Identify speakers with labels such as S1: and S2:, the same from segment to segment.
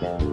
S1: Bye.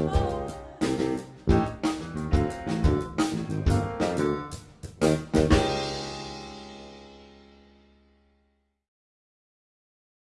S1: Oh.